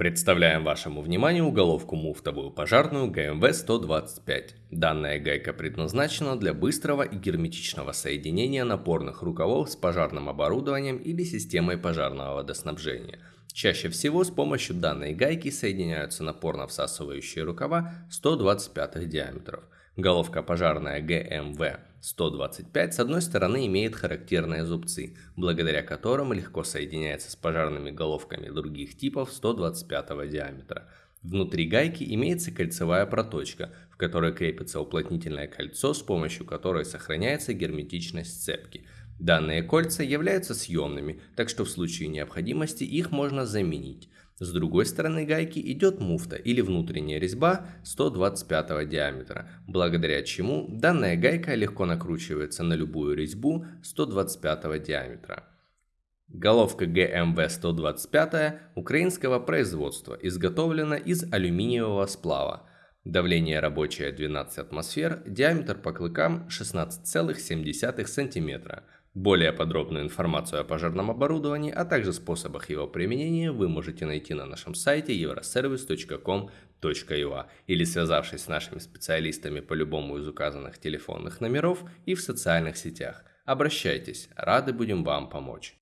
Представляем вашему вниманию уголовку муфтовую пожарную ГМВ-125. Данная гайка предназначена для быстрого и герметичного соединения напорных рукавов с пожарным оборудованием или системой пожарного водоснабжения. Чаще всего с помощью данной гайки соединяются напорно-всасывающие рукава 125 диаметров. Головка пожарная ГМВ 125 с одной стороны имеет характерные зубцы, благодаря которым легко соединяется с пожарными головками других типов 125 диаметра. Внутри гайки имеется кольцевая проточка, в которой крепится уплотнительное кольцо, с помощью которой сохраняется герметичность цепки. Данные кольца являются съемными, так что в случае необходимости их можно заменить. С другой стороны гайки идет муфта или внутренняя резьба 125 диаметра, благодаря чему данная гайка легко накручивается на любую резьбу 125 диаметра. Головка ГМВ 125 украинского производства изготовлена из алюминиевого сплава. Давление рабочее 12 атмосфер, диаметр по клыкам 16,7 см. Более подробную информацию о пожарном оборудовании, а также способах его применения вы можете найти на нашем сайте euroservice.com.ua или связавшись с нашими специалистами по любому из указанных телефонных номеров и в социальных сетях. Обращайтесь, рады будем вам помочь.